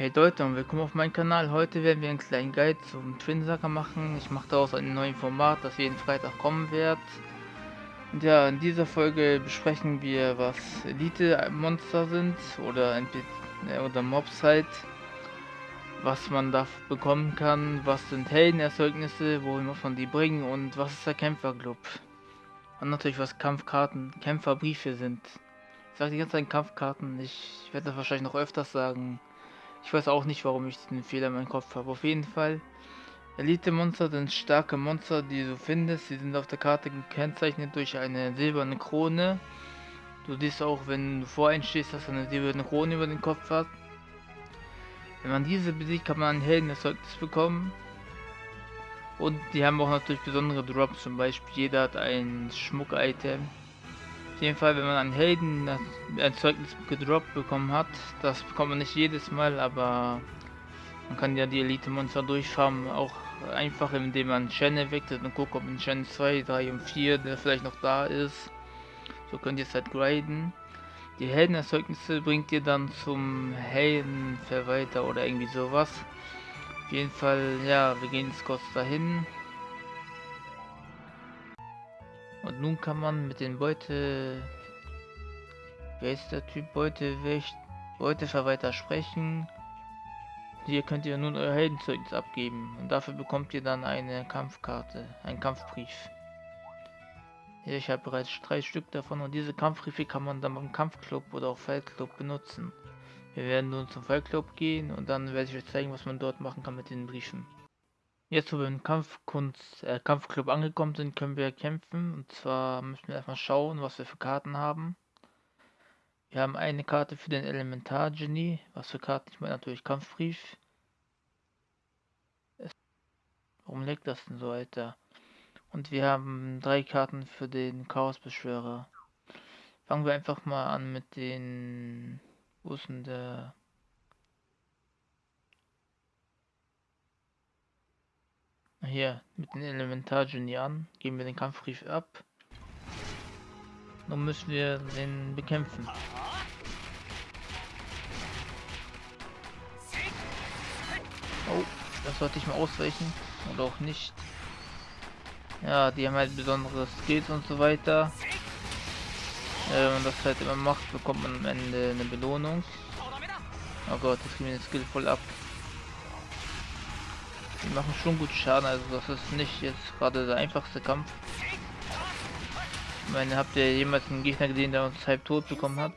Hey Leute und willkommen auf meinem Kanal. Heute werden wir einen kleinen Guide zum Twin Saga machen. Ich mache daraus ein neues Format, das jeden Freitag kommen wird. Und ja, in dieser Folge besprechen wir, was Elite-Monster sind oder, äh, oder Mobs halt. Was man da bekommen kann, was sind Heldenerzeugnisse, wohin muss man die bringen und was ist der Kämpferclub. Und natürlich was Kampfkarten, Kämpferbriefe sind. Ich sage die ganze Zeit Kampfkarten, ich werde das wahrscheinlich noch öfters sagen. Ich weiß auch nicht, warum ich den Fehler in meinem Kopf habe. Auf jeden Fall, Elite-Monster sind starke Monster, die du findest. Sie sind auf der Karte gekennzeichnet durch eine silberne Krone. Du siehst auch, wenn du vor einstehst, dass er eine silberne Krone über den Kopf hat. Wenn man diese besiegt, kann man ein Heldenerzeugnis bekommen. Und die haben auch natürlich besondere Drops, zum Beispiel jeder hat ein Schmuck-Item. Jeden Fall, wenn man einen Helden ein Zeugnis gedroppt bekommen hat, das bekommt man nicht jedes Mal, aber man kann ja die Elite-Monster durchfarmen, auch einfach indem man Channel wechselt und guckt, ob in Channel 2, 3 und 4 der vielleicht noch da ist. So könnt ihr es halt grinden. Die Heldenerzeugnisse bringt ihr dann zum Heldenverwalter oder irgendwie sowas. Auf jeden Fall, ja, wir gehen jetzt kurz dahin. Und nun kann man mit den Beute... Wer ist der Typ? Beute, Beuteverwalter sprechen. Hier könnt ihr nun euer Heldenzeugnis abgeben. Und dafür bekommt ihr dann eine Kampfkarte, einen Kampfbrief. Ich habe bereits drei Stück davon und diese Kampfbriefe kann man dann beim Kampfclub oder auch Feldclub benutzen. Wir werden nun zum Fallclub gehen und dann werde ich euch zeigen, was man dort machen kann mit den Briefen. Jetzt, wo wir im Kampfkunst, äh, Kampfclub angekommen sind, können wir kämpfen. Und zwar müssen wir erstmal schauen, was wir für Karten haben. Wir haben eine Karte für den Elementar-Genie. Was für Karten? Ich meine natürlich Kampfbrief. Warum leckt das denn so, Alter? Und wir haben drei Karten für den Chaosbeschwörer. Fangen wir einfach mal an mit den wo ist denn der? Hier, mit den Elementargenie an. Geben wir den Kampfbrief ab. Nun müssen wir den bekämpfen. Oh, das sollte ich mal ausweichen. Oder auch nicht. Ja, die haben halt besondere Skills und so weiter. Äh, wenn man das halt immer macht, bekommt man am Ende eine Belohnung. Oh Gott, das geht mir den Skill voll ab. Die machen schon gut Schaden, also das ist nicht jetzt gerade der einfachste Kampf. Ich meine, habt ihr jemals einen Gegner gesehen, der uns halb tot bekommen hat?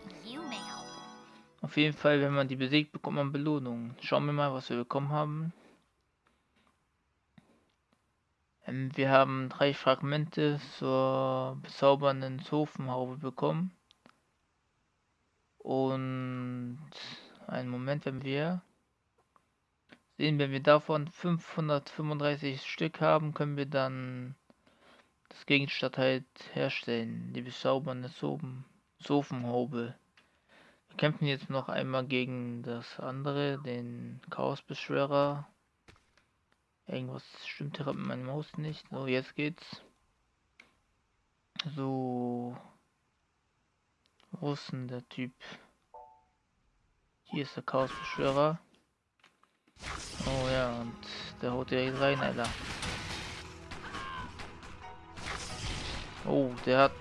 Auf jeden Fall, wenn man die besiegt, bekommt man Belohnung. Schauen wir mal, was wir bekommen haben. Ähm, wir haben drei Fragmente zur bezaubernden Zofenhaube bekommen. Und einen Moment, wenn wir sehen, wenn wir davon 535 Stück haben, können wir dann das Gegenstand halt herstellen. Die bezaubernde Sofenhaube. Wir kämpfen jetzt noch einmal gegen das andere, den Chaosbeschwörer. Irgendwas stimmt hier mit meiner Maus nicht. So, jetzt geht's. So. Wo ist denn der Typ? Hier ist der Chaosbeschwörer. Oh ja, und der haut direkt rein, Alter. Oh, der hat...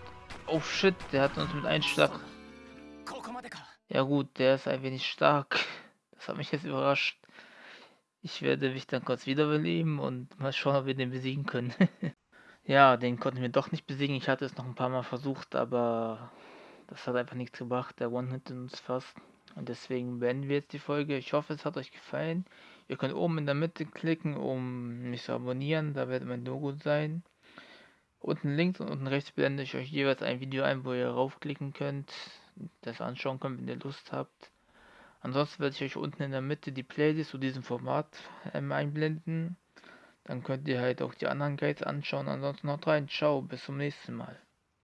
Oh shit, der hat uns mit einem Schlag... Ja gut, der ist ein wenig stark. Das hat mich jetzt überrascht. Ich werde mich dann kurz wiederbeleben und mal schauen, ob wir den besiegen können. ja, den konnten wir doch nicht besiegen. Ich hatte es noch ein paar Mal versucht, aber das hat einfach nichts gebracht. Der One-Hit uns fast. Und deswegen beenden wir jetzt die Folge. Ich hoffe, es hat euch gefallen. Ihr könnt oben in der Mitte klicken, um mich zu abonnieren. Da wird mein Logo sein. Unten links und unten rechts blende ich euch jeweils ein Video ein, wo ihr raufklicken könnt, das anschauen könnt, wenn ihr Lust habt. Ansonsten werde ich euch unten in der Mitte die Playlist zu diesem Format ähm, einblenden. Dann könnt ihr halt auch die anderen Guides anschauen. Ansonsten haut rein. Ciao, bis zum nächsten Mal.